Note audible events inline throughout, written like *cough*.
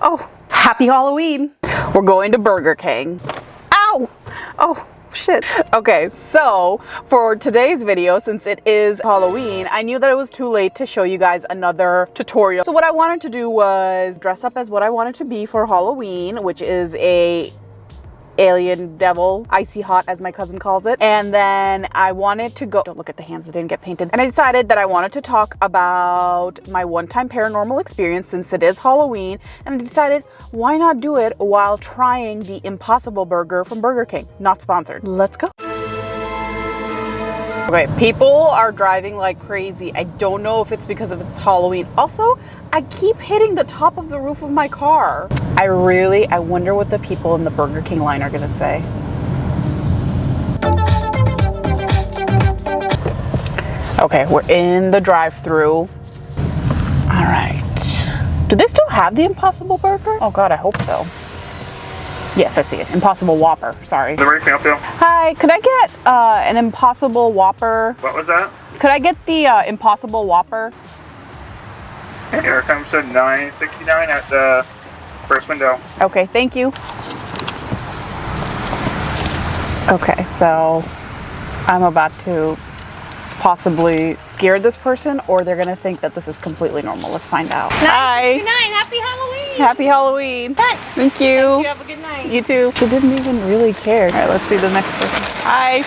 Oh, happy Halloween. We're going to Burger King. Ow! Oh, shit. Okay, so for today's video, since it is Halloween, I knew that it was too late to show you guys another tutorial. So what I wanted to do was dress up as what I wanted to be for Halloween, which is a alien devil, icy hot as my cousin calls it. And then I wanted to go, don't look at the hands that didn't get painted. And I decided that I wanted to talk about my one-time paranormal experience since it is Halloween. And I decided why not do it while trying the Impossible Burger from Burger King? Not sponsored. Let's go. Okay, people are driving like crazy. I don't know if it's because of it's Halloween. Also, I keep hitting the top of the roof of my car. I really, I wonder what the people in the Burger King line are gonna say. Okay, we're in the drive-through. All right. Do they still have the Impossible Burger? Oh God, I hope so. Yes, I see it. Impossible Whopper. Sorry. Where can I? Hi, could I get uh, an Impossible Whopper? What was that? Could I get the uh, Impossible Whopper? Here comes a 969 at the first window. Okay, thank you. Okay, so I'm about to possibly scared this person or they're gonna think that this is completely normal. Let's find out. Hi. Good night. Happy Halloween. Happy Halloween. Thanks. Thank you. Hope you have a good night. You too. He didn't even really care. All right, let's see the next person. Hi.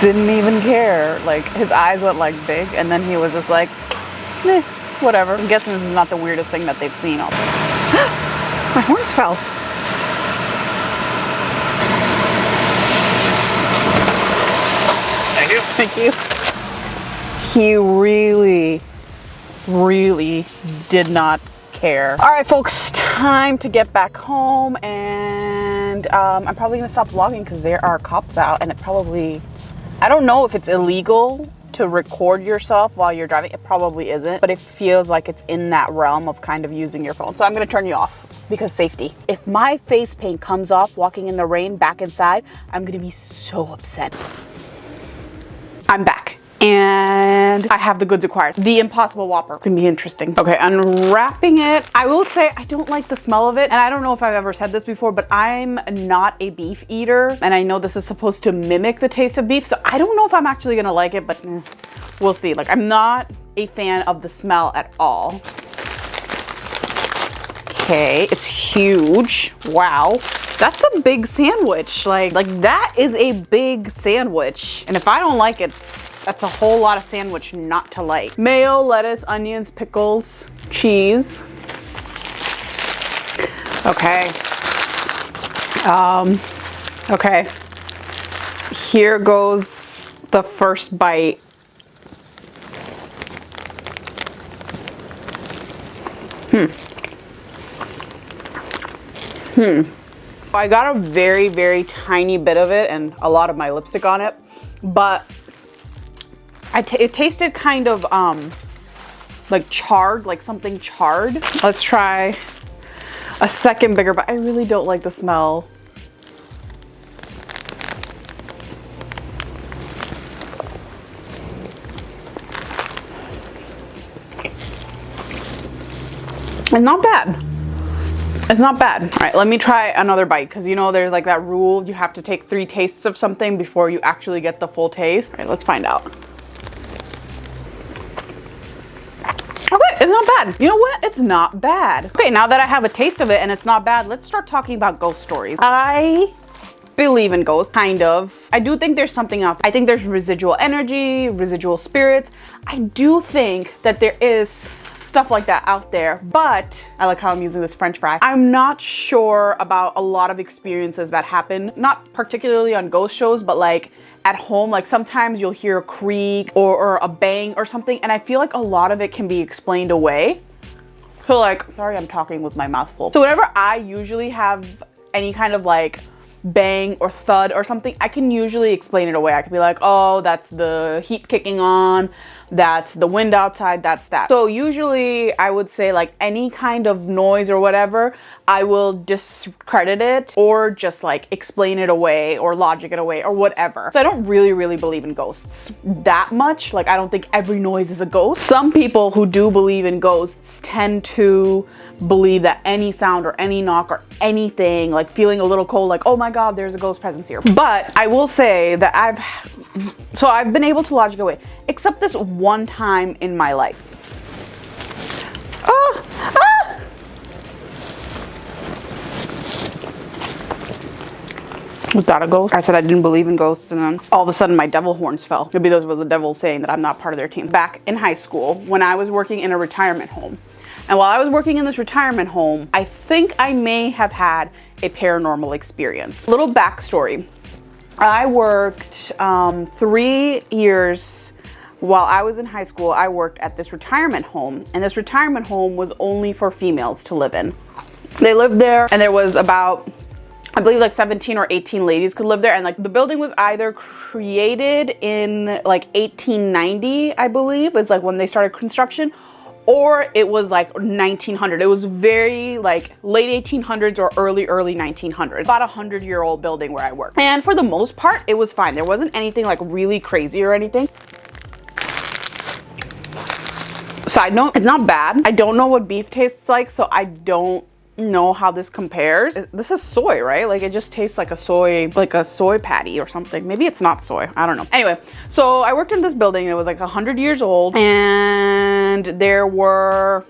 Didn't even care. Like his eyes went like big and then he was just like, eh, whatever. I'm guessing this is not the weirdest thing that they've seen. All. *gasps* My horns fell. Thank you. He really, really did not care. All right, folks, time to get back home and um, I'm probably gonna stop vlogging because there are cops out and it probably, I don't know if it's illegal to record yourself while you're driving. It probably isn't, but it feels like it's in that realm of kind of using your phone. So I'm gonna turn you off because safety. If my face paint comes off walking in the rain back inside, I'm gonna be so upset. I'm back and I have the goods acquired. The Impossible Whopper can be interesting. Okay, unwrapping it. I will say I don't like the smell of it. And I don't know if I've ever said this before, but I'm not a beef eater. And I know this is supposed to mimic the taste of beef. So I don't know if I'm actually gonna like it, but eh, we'll see. Like I'm not a fan of the smell at all. Okay, it's huge. Wow. That's a big sandwich. Like, like that is a big sandwich. And if I don't like it, that's a whole lot of sandwich not to like. Mayo, lettuce, onions, pickles, cheese. Okay. Um, okay. Here goes the first bite. Hmm. Hmm. I got a very, very tiny bit of it and a lot of my lipstick on it, but it tasted kind of um, like charred, like something charred. Let's try a second bigger, but I really don't like the smell. And not bad. It's not bad. All right, let me try another bite because you know there's like that rule you have to take three tastes of something before you actually get the full taste. All right, let's find out. Okay, it's not bad. You know what? It's not bad. Okay, now that I have a taste of it and it's not bad, let's start talking about ghost stories. I believe in ghosts, kind of. I do think there's something up. I think there's residual energy, residual spirits. I do think that there is stuff like that out there but I like how I'm using this french fry I'm not sure about a lot of experiences that happen not particularly on ghost shows but like at home like sometimes you'll hear a creak or, or a bang or something and I feel like a lot of it can be explained away so like sorry I'm talking with my mouth full so whenever I usually have any kind of like bang or thud or something, I can usually explain it away. I can be like, oh, that's the heat kicking on. That's the wind outside, that's that. So usually I would say like any kind of noise or whatever, I will discredit it or just like explain it away or logic it away or whatever. So I don't really, really believe in ghosts that much. Like I don't think every noise is a ghost. Some people who do believe in ghosts tend to believe that any sound or any knock or anything, like feeling a little cold, like, oh my God, there's a ghost presence here. But I will say that I've, so I've been able to logic away, except this one time in my life. Oh, ah! Was that a ghost? I said I didn't believe in ghosts, and then all of a sudden my devil horns fell. Maybe those were the devil saying that I'm not part of their team. Back in high school, when I was working in a retirement home, and while I was working in this retirement home, I think I may have had a paranormal experience. Little backstory. I worked um, three years while I was in high school. I worked at this retirement home, and this retirement home was only for females to live in. They lived there, and there was about I believe like 17 or 18 ladies could live there and like the building was either created in like 1890 I believe it's like when they started construction or it was like 1900 it was very like late 1800s or early early 1900s about a hundred year old building where i work. and for the most part it was fine. There wasn't anything like really crazy or anything. Side note it's not bad. I don't know what beef tastes like so i don't know how this compares. This is soy, right? Like it just tastes like a soy, like a soy patty or something. Maybe it's not soy. I don't know. Anyway, so I worked in this building. It was like 100 years old and there were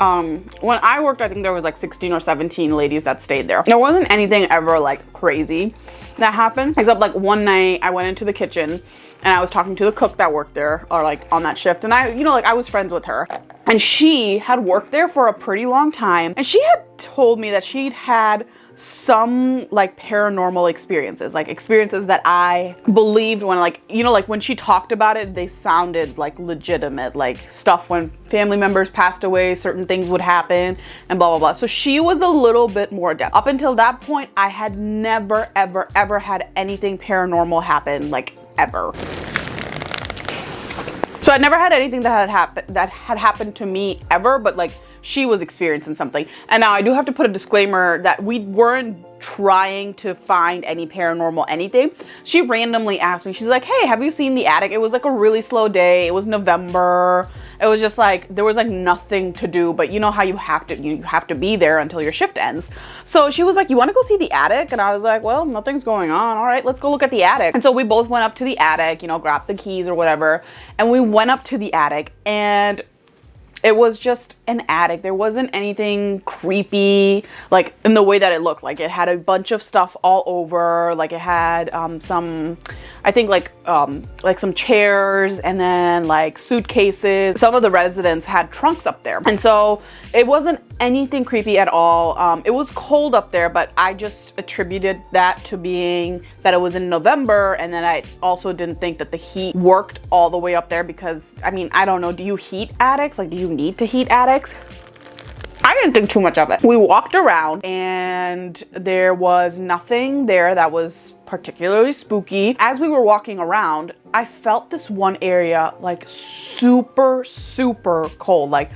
um when i worked i think there was like 16 or 17 ladies that stayed there. There wasn't anything ever like crazy that happened except like one night i went into the kitchen and i was talking to the cook that worked there or like on that shift and i you know like i was friends with her. And she had worked there for a pretty long time and she had told me that she'd had some like paranormal experiences like experiences that i believed when like you know like when she talked about it they sounded like legitimate like stuff when family members passed away certain things would happen and blah blah blah. So she was a little bit more adept. Up until that point i had never ever ever had anything paranormal happen like ever. So I never had anything that had happened that had happened to me ever, but like she was experiencing something. And now I do have to put a disclaimer that we weren't trying to find any paranormal anything. She randomly asked me, she's like, hey, have you seen the attic? It was like a really slow day. It was November. It was just like, there was like nothing to do, but you know how you have to, you have to be there until your shift ends. So she was like, you want to go see the attic? And I was like, well, nothing's going on. All right, let's go look at the attic. And so we both went up to the attic, you know, grabbed the keys or whatever. And we went up to the attic and it was just an attic. There wasn't anything creepy, like in the way that it looked. Like it had a bunch of stuff all over. Like it had um, some, I think like um, like some chairs and then like suitcases. Some of the residents had trunks up there, and so it wasn't anything creepy at all. Um, it was cold up there, but I just attributed that to being that it was in November, and then I also didn't think that the heat worked all the way up there because I mean I don't know. Do you heat attics? Like do you need to heat attics. I didn't think too much of it. We walked around and there was nothing there that was particularly spooky. As we were walking around, I felt this one area like super, super cold, like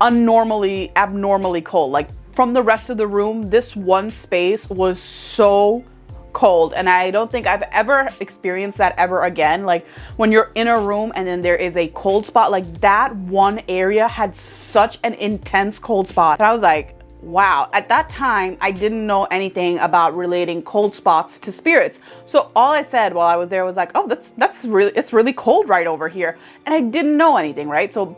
unnormally, abnormally cold. Like from the rest of the room, this one space was so cold and I don't think I've ever experienced that ever again. Like when you're in a room and then there is a cold spot, like that one area had such an intense cold spot. And I was like, wow. At that time, I didn't know anything about relating cold spots to spirits. So all I said while I was there was like, oh, that's, that's really, it's really cold right over here. And I didn't know anything, right? So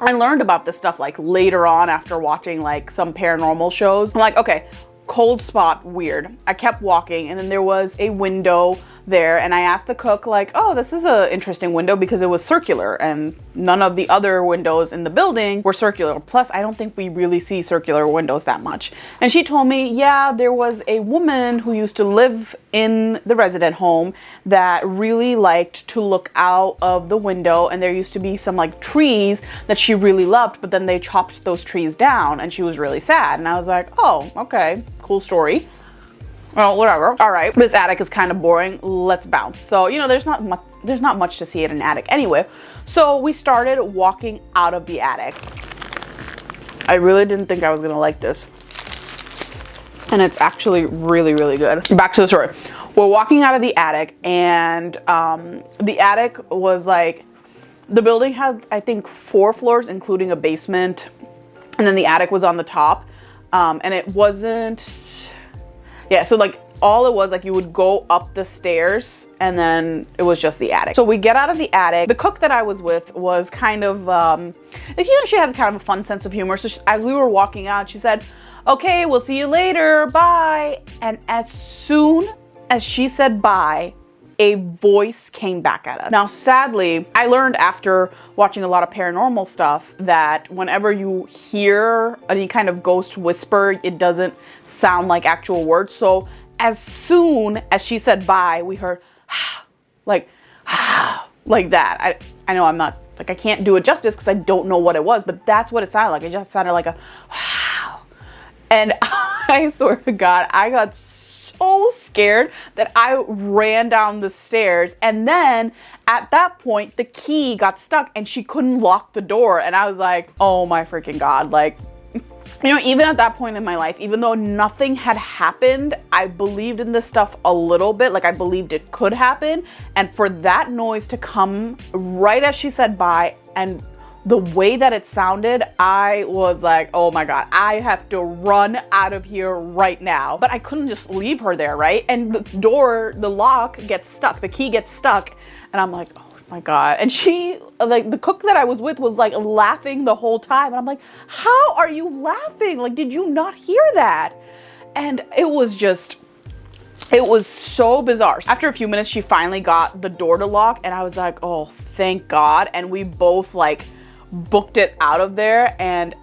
I learned about this stuff like later on after watching like some paranormal shows. I'm like, okay, cold spot weird i kept walking and then there was a window there and I asked the cook like, oh, this is an interesting window because it was circular and none of the other windows in the building were circular. Plus, I don't think we really see circular windows that much. And she told me, yeah, there was a woman who used to live in the resident home that really liked to look out of the window and there used to be some like trees that she really loved, but then they chopped those trees down and she was really sad. And I was like, oh, okay, cool story. Well, whatever. All right, this attic is kind of boring. Let's bounce. So, you know, there's not much, there's not much to see at an attic anyway. So we started walking out of the attic. I really didn't think I was gonna like this. And it's actually really, really good. Back to the story. We're walking out of the attic and um, the attic was like, the building had, I think, four floors, including a basement. And then the attic was on the top. Um, and it wasn't, yeah, so like all it was like you would go up the stairs and then it was just the attic. So we get out of the attic. The cook that I was with was kind of, um, you know, she had kind of a fun sense of humor. So she, as we were walking out, she said, okay, we'll see you later, bye. And as soon as she said bye, a voice came back at us. Now, sadly, I learned after watching a lot of paranormal stuff that whenever you hear any kind of ghost whisper, it doesn't sound like actual words. So as soon as she said bye, we heard *sighs* like *sighs* like that. I I know I'm not like I can't do it justice because I don't know what it was, but that's what it sounded like. It just sounded like a wow. *sighs* And *laughs* I swear to God, I got scared that I ran down the stairs. And then at that point, the key got stuck and she couldn't lock the door. And I was like, oh my freaking God. Like, you know, even at that point in my life, even though nothing had happened, I believed in this stuff a little bit. Like I believed it could happen. And for that noise to come right as she said bye and the way that it sounded, I was like, oh my God, I have to run out of here right now. But I couldn't just leave her there, right? And the door, the lock gets stuck, the key gets stuck. And I'm like, oh my God. And she, like, the cook that I was with was like laughing the whole time. And I'm like, how are you laughing? Like, did you not hear that? And it was just, it was so bizarre. After a few minutes, she finally got the door to lock. And I was like, oh, thank God. And we both, like, booked it out of there and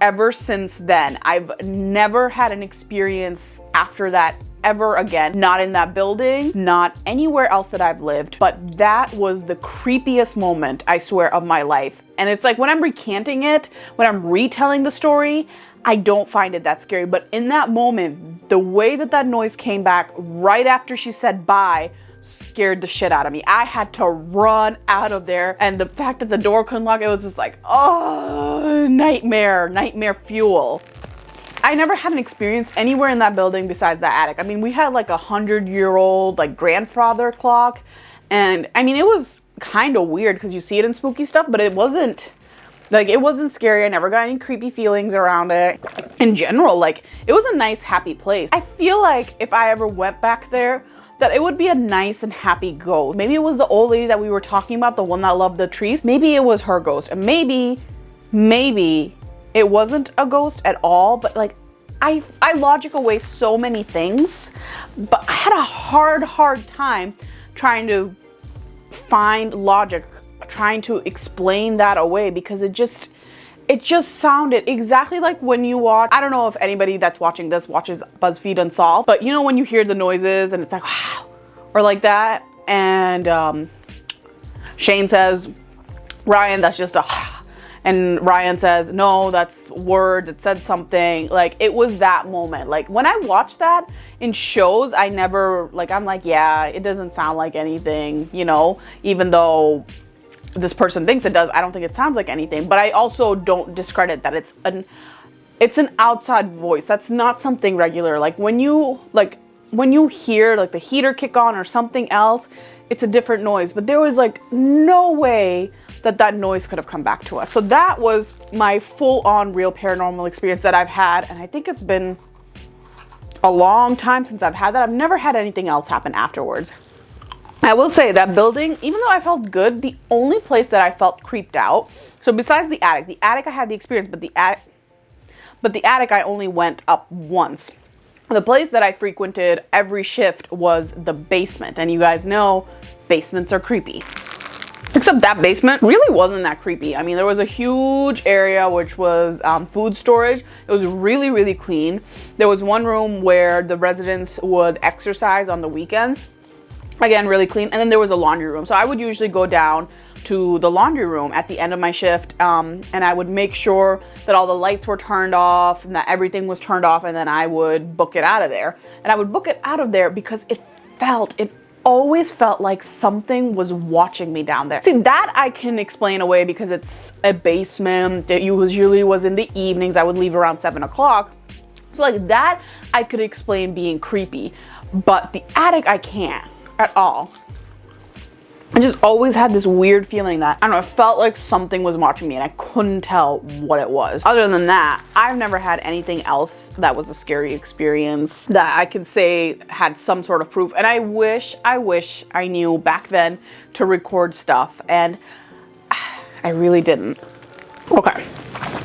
ever since then I've never had an experience after that ever again. Not in that building not anywhere else that I've lived but that was the creepiest moment I swear of my life. And it's like when I'm recanting it when I'm retelling the story I don't find it that scary. But in that moment the way that that noise came back right after she said bye scared the shit out of me. I had to run out of there. And the fact that the door couldn't lock, it was just like, oh, nightmare, nightmare fuel. I never had an experience anywhere in that building besides the attic. I mean, we had like a hundred year old like grandfather clock. And I mean, it was kind of weird because you see it in spooky stuff, but it wasn't like it wasn't scary. I never got any creepy feelings around it. In general, like it was a nice, happy place. I feel like if I ever went back there, that it would be a nice and happy ghost. Maybe it was the old lady that we were talking about, the one that loved the trees. Maybe it was her ghost. And maybe, maybe it wasn't a ghost at all, but like I, I logic away so many things, but I had a hard, hard time trying to find logic, trying to explain that away because it just, it just sounded exactly like when you watch, I don't know if anybody that's watching this watches BuzzFeed Unsolved, but you know when you hear the noises and it's like, wow, or like that. And um, Shane says, Ryan, that's just a, *sighs* and Ryan says, no, that's words, it said something. Like it was that moment. Like when I watch that in shows, I never, like, I'm like, yeah, it doesn't sound like anything, you know, even though this person thinks it does. I don't think it sounds like anything, but I also don't discredit that it's an it's an outside voice. That's not something regular. Like when you like when you hear like the heater kick on or something else, it's a different noise. But there was like no way that that noise could have come back to us. So that was my full on real paranormal experience that I've had. And I think it's been a long time since I've had that. I've never had anything else happen afterwards. I will say that building, even though I felt good, the only place that I felt creeped out, so besides the attic, the attic I had the experience, but the attic, but the attic I only went up once. The place that I frequented every shift was the basement, and you guys know basements are creepy. Except that basement really wasn't that creepy. I mean, there was a huge area which was um, food storage. It was really, really clean. There was one room where the residents would exercise on the weekends again really clean and then there was a laundry room so i would usually go down to the laundry room at the end of my shift um, and I would make sure that all the lights were turned off and that everything was turned off and then I would book it out of there. And I would book it out of there because it felt, it always felt like something was watching me down there. See, that I can explain away because it's a basement. It usually was in the evenings. I would leave around seven o'clock. So like that, I could explain being creepy, but the attic, I can't at all. I just always had this weird feeling that, I don't know, it felt like something was watching me and I couldn't tell what it was. Other than that, I've never had anything else that was a scary experience that I could say had some sort of proof. And I wish, I wish I knew back then to record stuff and *sighs* I really didn't. Okay,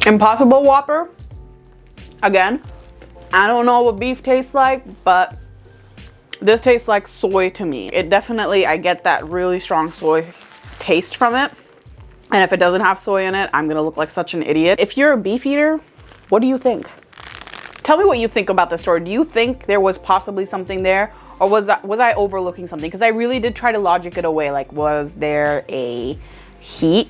Impossible Whopper. Again, I don't know what beef tastes like, but this tastes like soy to me. It definitely, I get that really strong soy taste from it. And if it doesn't have soy in it, I'm gonna look like such an idiot. If you're a beef eater, what do you think? Tell me what you think about the story. Do you think there was possibly something there? Or was that, was I overlooking something? Because I really did try to logic it away. Like, was there a heat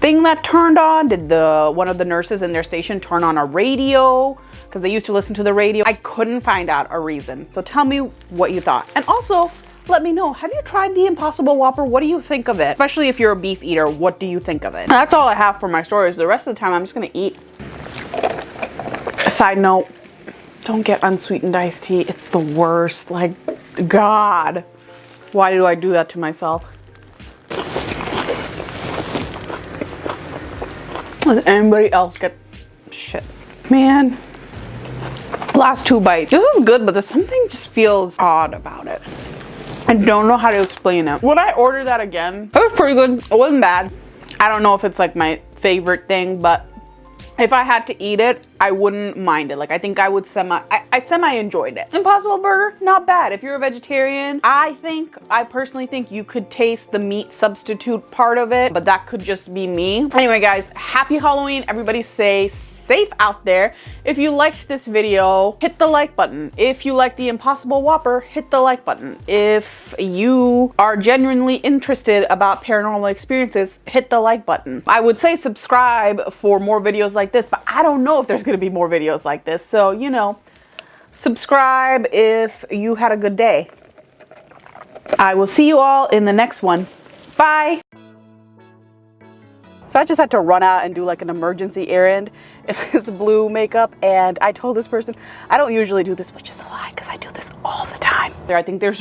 thing that turned on? Did the one of the nurses in their station turn on a radio? Because they used to listen to the radio. I couldn't find out a reason. So tell me what you thought. And also, let me know, have you tried the Impossible Whopper? What do you think of it? Especially if you're a beef eater, what do you think of it? That's all I have for my stories. The rest of the time, I'm just gonna eat. Side note, don't get unsweetened iced tea. It's the worst. Like, God, why do I do that to myself? Does anybody else get shit? Man, last two bites. This is good, but there's something just feels odd about it. I don't know how to explain it. Would I order that again? It was pretty good. It wasn't bad. I don't know if it's like my favorite thing, but if I had to eat it, I wouldn't mind it. Like I think I would semi, I, I semi enjoyed it. Impossible Burger, not bad. If you're a vegetarian, I think, I personally think you could taste the meat substitute part of it, but that could just be me. Anyway guys, happy Halloween. Everybody say safe out there. If you liked this video, hit the like button. If you like the Impossible Whopper, hit the like button. If you are genuinely interested about paranormal experiences, hit the like button. I would say subscribe for more videos like this, but I don't know if there's gonna be more videos like this. So, you know, subscribe if you had a good day. I will see you all in the next one. Bye. So I just had to run out and do like an emergency errand in *laughs* this blue makeup. And I told this person, I don't usually do this, which is a lie because I do this all the time. I think there's